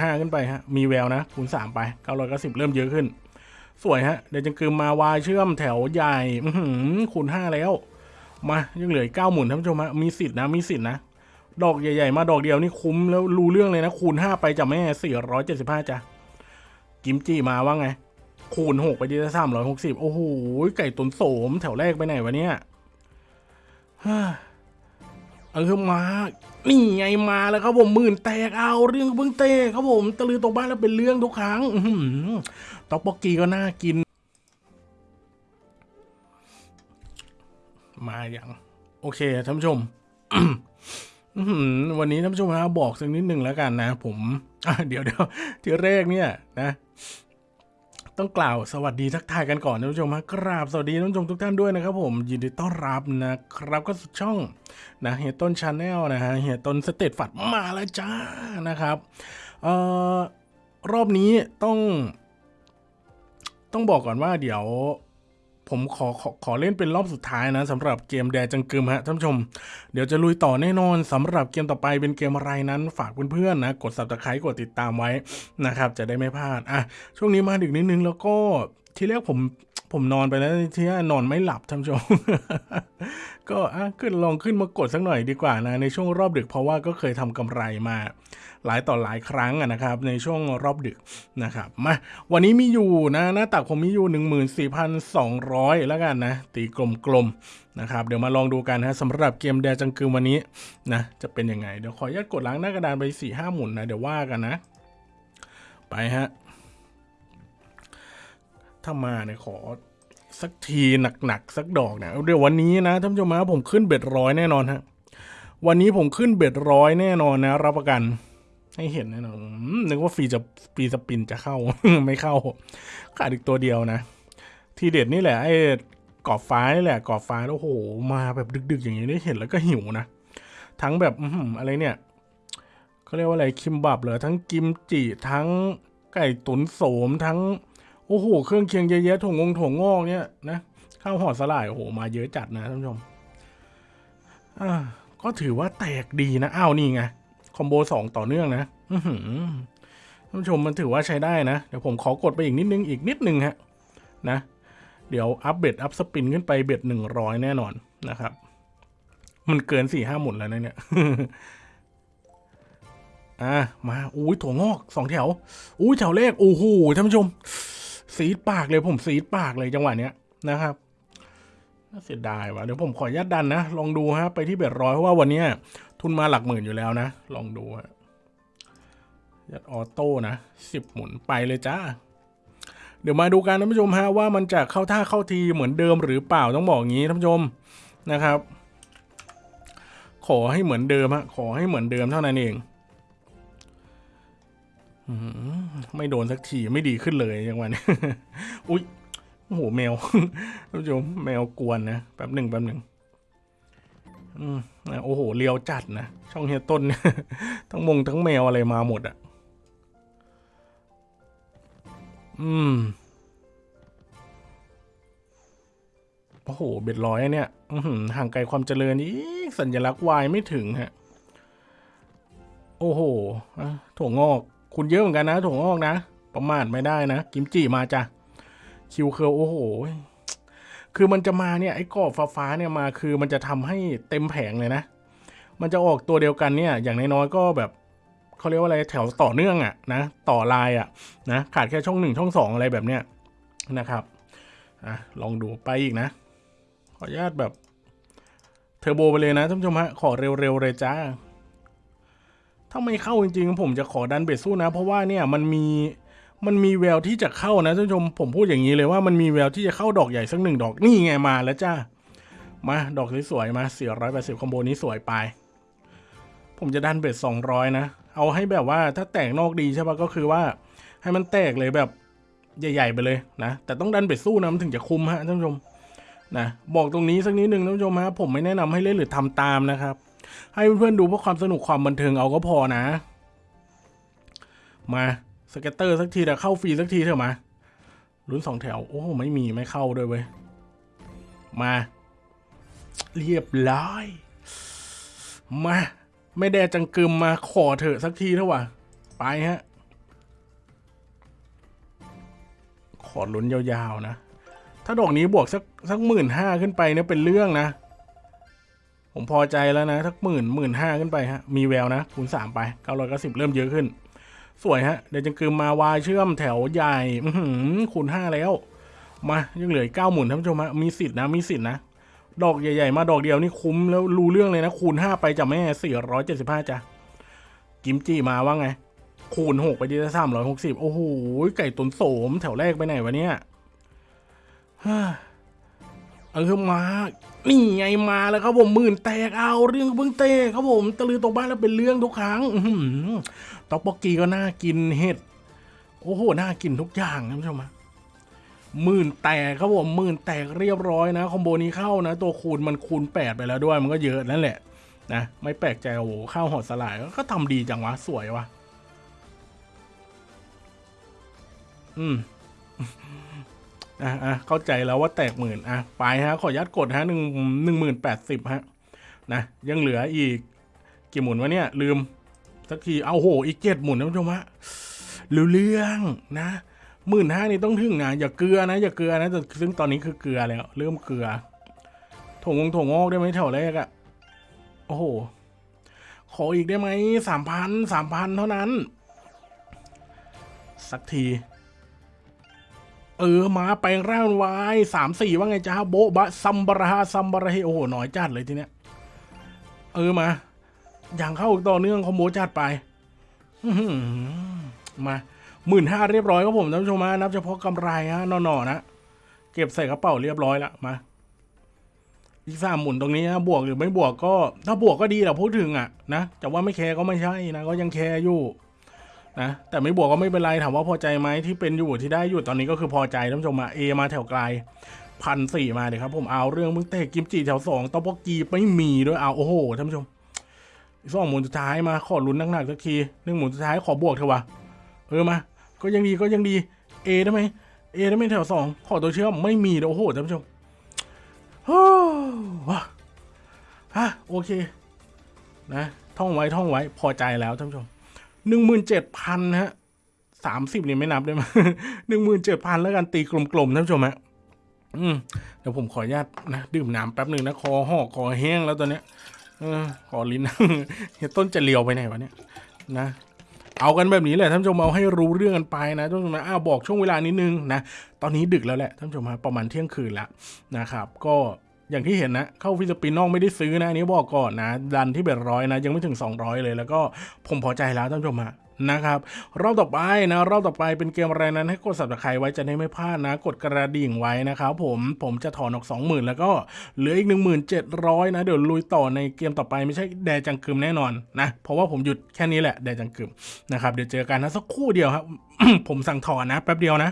ห้าขึ้นไปฮะ มีแววนะคูณสามไปเก้าร้อยเก้าสิบเริ่มเยอะขึ้น สวยฮะ เดี๋ยวจังกึมมาวายเชื่อมแถวใหญ่อืคูณห้าแล้ว มายังเหลือเก้าหมุนท่านผู้ชมฮะมีสิทธิ์นะมีสิทธิ์นะดอกใหญ่ๆ มาดอกเดียวนี่คุ้มแล้วรู้เรื่องเลยนะ คูณห้าไปจะแม่สี่ร้อยเจ็ดสิบห้าจ้ะกิมจิมาว่าไง คูณหกไปดีสามร้อยหกสิบโอ้โหไก่ตุนโสมแถวแรกไปไหนวะเนี่ย เออมา นี่ไงมาแล้วครับผมหมื่นแตกเอาเรื่องเพิ่งเตะครับผมตะลือตกบ้านแล้วเป็นเรื่องทุกครั้งอื้อกปอกกี้ก็น่ากิน มาอย่าง โอเคท่านผู้ชมวันนี้ท่านผู้ชมนะบอกสักนิดหนึ่งแล้วกันนะ ผมเดี๋ยวเดี๋ยวที่แรกเนี่ยนะ ต้องกล่าวสวัสดีทักทายกันก่อนท่านผู้ชมฮะกราบสวัสดีท่านผู้ชมทุกท่านด้วยนะครับผมยินดีต้อนรับนะครับก็สุดช่องนะเฮียต้น Channel นะฮะเฮียต้น Straight Flush มาแล้วจ้านะครับเอ่อรอบนี้ต้อง ต้องบอกก่อนว่าเดี๋ยว ผมขอขอขอเล่นเป็นรอบสุดท้ายนะสำหรับเกมแดจังกึมฮะท่านผู้ชม เดี๋ยวจะลุยต่อแน่นอนสำหรับเกมต่อไปเป็นเกมอะไรนั้นฝากเพื่อนๆนะ กด subscribe กดติดตามไว้นะครับ จะได้ไม่พลาดอะช่วงนี้มาดึกนิดนึงแล้วก็ที่แรกผม ผมนอนไปแล้วที่นอนไม่หลับท่านผู้ชม ก็ขึ้นลองขึ้นมากดสักหน่อยดีกว่านะ ในช่วงรอบดึกเพราะว่าก็เคยทำกำไรมา หลายต่อหลายครั้งอะนะครับ ในช่วงรอบดึกนะครับมาวันนี้มีอยู่นะหน้าตักผมมีอยู่ 14,200 แล้วกันนะ ตีกลมๆนะครับ เดี๋ยวมาลองดูกันนะสำหรับเกมแดจังกึมวันนี้นะจะเป็นยังไง เดี๋ยวขออนุญาตกดล้างหน้ากระดานไป4ี่ห้าหมุนนะเดี๋ยวว่ากันนะ ไปฮะ ถ้ามาเนี่ยขอสักทีหนักๆสักดอกเนี่ยเดี๋ยววันนี้นะท่านผู้ชมนะผมขึ้นเบ็ดร้อยแน่นอนฮะวันนี้ผมขึ้นเบ็ดร้อยแน่นอนนะ รับประกัน ให้เห็นแน่นอนนึกว่าฟรีจะฟรีสปินจะเข้า ไม่เข้าขาดอีกตัวเดียวนะ ทีเด็ดนี่แหละไอ้กอบฟ้านี่แหละกอบฟ้าโอ้วโหมาแบบดึก ๆ อย่างนี้ได้เห็นแล้วก็หิวนะทั้งแบบอะไรเนี่ยเขาเรียกว่าอะไรคิมบับเหรอทั้งกิมจิทั้งไก่ตุ๋นโสมทั้ง โอ้โห เครื่องเคียงเยอะแยะถั่วงงถั่วงอกเนี่ยนะข้าวห่อสาหร่ายโอ้โหมาเยอะจัดนะท่านผู้ชมอ่าก็ถือว่าแตกดีนะอ้าวนี่ไง combo สองต่อเนื่องนะท่านผู้ชมมันถือว่าใช้ได้นะ เดี๋ยวผมขอกดไปอีกนิดนึงอีกนิดนึงฮะนะ เดี๋ยว up bet up spin ขึ้นไป bet หนึ่งร้อยแน่นอนนะครับ มันเกินสี่ห้าหมุนแล้วนะเนี่ยอ่ามาอุ้ยถั่วงอกสองแถวอุ้ยแถวแรกโอ้โหท่านผู้ชม ซีดปากเลยผมซีดปากเลยจังหวะเนี้ยนะครับน่าเสียดายว่ะเดี๋ยวผมขออนุญาตดันนะ ลองดูฮะ ไปที่เบ็ดร้อยเพราะว่าวันเนี้ยทุนมาหลักหมื่นอยู่แล้วนะ ลองดูฮะยัดออโต้นะสิบหมุนไปเลยจ้าเดี๋ยวมาดูกันท่านผู้ชมฮะว่ามันจะเข้าท่าเข้าทีเหมือนเดิมหรือเปล่าต้องบอกงี้ท่านผู้ชมนะครับ ขอให้เหมือนเดิมฮะขอให้เหมือนเดิมเท่านั้นเอง ไม่โดนสักทีไม่ดีขึ้นเลยย่างวันนี้อุ๊ยโอ้โหแมวท่านผู้ชมแมวกวนนะแป๊บหนึ่งแป๊บหนึ่งอืมโอ้โหเลียวจัดนะช่องเฮียต้นทั้งมงทั้งแมวอะไรมาหมดอะ่ะ อืมโอ้โหเบ็ดร้อยอะเนี่ยห่างไกลความเจริญอีสัญลักษณ์วายไม่ถึงฮะ โอ้โหถั่วงอก คุณเยอะเหมือนกันนะถั่วงอกนะ ประมาทไม่ได้นะ กิมจิมาจ้ะ คิวเคิลโอ้โห คือมันจะมาเนี่ยไอ้กรอบฟ้าๆเนี่ยมาคือมันจะทำให้เต็มแผงเลยนะ มันจะออกตัวเดียวกันเนี่ย อย่างน้อยๆก็แบบเขาเรียกว่าอะไรแถวต่อเนื่องอะนะต่อลายอะนะขาดแค่ช่องหนึ่งช่องสองอะไรแบบเนี้ยนะครับอะลองดูไปอีกนะ ขออนุญาตแบบเทอร์โบไปเลยนะท่านผู้ชมฮะขอเร็วๆเลยจ้า ถ้าไม่เข้าจริงๆ ผมจะขอดันเบสสู้นะ เพราะว่าเนี่ยมันมีมันมีแววที่จะเข้านะท่านผู้ชมผมพูดอย่างนี้เลยว่ามันมีแววที่จะเข้าดอกใหญ่สักหนึ่งดอกนี่ไงมาแล้วจ้ามาดอกสวยๆมาสี่ร้อยแปดสิบคอมโบนี้สวยไป ผมจะดันเบสสองร้อยนะ เอาให้แบบว่าถ้าแตกนอกดีใช่ปะก็คือว่า ให้มันแตกเลยแบบใหญ่ๆไปเลยนะ แต่ต้องดัน bet สู้นะมันถึงจะคุ้มฮะท่านผู้ชมนะบอกตรงนี้สักนิดหนึ่งท่านผู้ชมฮะผมไม่แนะนำให้เล่นหรือทำตามนะครับ ให้เพื่อนๆดูเพื่อความสนุกความบันเทิงเอาก็พอนะ มา scatter สักทีแต่เข้าฟรีสักทีเถอะมาลุ้นสองแถว โอ้ไม่มีไม่เข้าด้วยเว้ย มา เรียบร้อย มา ไม่ได้จังกึมมาขอเถอะสักทีเถอะวะไปฮะ ขอลุ้นยาวๆนะ ถ้าดอกนี้บวกสักสักหมื่นห้าขึ้นไปเนี่ยเป็นเรื่องนะ ผมพอใจแล้วนะสักหมื่นหมื่นห้าขึ้นไปฮะ มีแววนะคูณสามไปเก้าร้อยเก้าสิบเริ่มเยอะขึ้น สวยฮะ เดี๋ยวจะคืมมาวายเชื่อมแถวใหญ่หคูณห้าแล้ว มายังเหลือเก้าหมุนท่านผู้ชมฮะมีสิทธินะมีสิทธินะดอกใหญ่ๆ มาดอกเดียวนี่คุ้มแล้วรู้เรื่องเลยนะ คูณห้าไปจากแม่สี่ร้อยเจ็ดสิบห้าจ้ะกิมจิมาว่าไง คูณหกไปดีสามร้อยหกสิบโอ้โหไก่ตุนโสมแถวแรกไปไหนวะเนี่ยฮ่าเออมา นี่ไงมาแล้วครับผมหมื่นแตกเอาเรื่องเพิ่งเตะครับผมตะลือตกบ้านแล้วเป็นเรื่องทุกครั้งอื้อกปอกกีก็น่ากินเห็ด โอ้โหน่ากินทุกอย่างนะผู้ชมะหมื่นแตกครับผมหมื่นแตกเรียบร้อยนะคอมโบนี้เข้านะ ตัวคูณมันคูณแปดไปแล้วด้วยมันก็เยอะนั่นแหละนะไม่แปลกใจโอ้โหข้าวหอดสลายก็ทำดีจังวะสวยวะอืม อะอะเข้าใจแล้วว่าแตกหมื่นอะไปฮะขอยัดกดฮะหนึ่งหนึ่งหมื่นแปดสิบฮะนะยังเหลืออีกกี่หมุนวะเนี่ยลืมสักทีเอาโหอีกเจ็ดหมุนนะผู้ชมฮะรู้เรื่องนะหมื่นห้านี่ต้องถึงนะอย่าเกลือนะอย่าเกลือนะแต่ซึ่งตอนนี้คือเกลือแล้ว เริ่มเกลือถงงถงงอกได้ไหมแถวแรกอะโอ้โห ขออีกได้ไหมสามพันสามพันเท่านั้น สักที เออมาแปลงร่างวายสามสี่ว่าไงจ้าโบบะซัมบราฮาซัมบราเฮโอ้โหหน่อยจัดเลยทีเนี้ย เออมา อย่างเข้าอกต่อเนื่องคอมโบจัดไปมาหมื่นห้าเรียบร้อยครับผมท่านผู้ชมฮะนับเฉพาะกำไรฮะนอๆนะเก็บใส่กระเป๋าเรียบร้อยละมา อีกสามหมุนตรงนี้นะบวกหรือไม่บวกก็ ถ้าบวกก็ดีแหละพูดถึงอะนะแต่ว่าไม่แคร์ก็ไม่ใช่นะก็ยังแคร์อยู่ นะแต่ไม่บวกก็ไม่เป็นไรถามว่าพอใจไหมที่เป็นอยู่ที่ได้อยู่ตอนนี้ก็คือพอใจท่านผู้ชมอะเอมาแถวไกลพันสี่มาเลยครับ ผมเอาเรื่องมึงเตะกิมจิแถวสองตอปกีไม่มีด้วยเอาโอ้โหท่านผู้ชมอีกสองหมุนสุดท้ายมาขอลุ้นหนักๆสักทีหนึ่งหมุนสุดท้ายขอบวกเถอะวะเออมาก็ยังดีก็ยังดีเอได้ไหมเอได้ไหมแถวสองขอตัวเชื่อมไม่มีโอ้โหท่านผู้ชมโอ้ว้าฮะโอเค นะ ท่องไว้ท่องไว้พอใจแล้วท่านผู้ชม หนึ่งหมื่นเจ็ดพันฮะสามสิบนี่ไม่นับได้ไหมหนึ่งหมื่นเจ็ดพันแล้วกันตีกลมๆท่านผู้ชมฮะอืมเดี๋ยวผมขออนุญาตนะดื่มน้ำแป๊บหนึ่งนะคอหอกคอแห้งแล้วตอนเนี้ยเออขอลิ้นเฮียต้นจะเลียวไปไหนวะเนี่ยนะ เอากันแบบนี้แหละท่านผู้ชมเอาให้รู้เรื่องกันไปนะท่านผู้ชมนะอ้าวบอกช่วงเวลานิดนึงนะ ตอนนี้ดึกแล้วแหละท่านผู้ชมฮะประมาณเที่ยงคืนแล้วนะครับ ก็ อย่างที่เห็นนะเข้า free spin นอกไม่ได้ซื้อนะอันนี้บอกก่อนนะดันที่ bet ร้อยนะ ยังไม่ถึง 200 เลย แล้วก็ผมพอใจแล้วท่านผู้ชมฮะนะครับรอบต่อไปนะรอบต่อไปเป็นเกมอะไรนั้นให้กดสับตะไคร้ไว้จะได้ไม่พลาดนะ กดกระดิ่งไว้นะครับผมผมจะถอนออก 20,000 แล้วก็เหลืออีก 1700 นะ เดี๋ยวลุยต่อในเกมต่อไปไม่ใช่แดจังกึมแน่นอนนะเพราะว่าผมหยุดแค่นี้แหละแดจังกึมนะครับเดี๋ยวเจอกันนะสักครู่เดียวครับผมสั่งถอนนะแป๊บเดียวนะ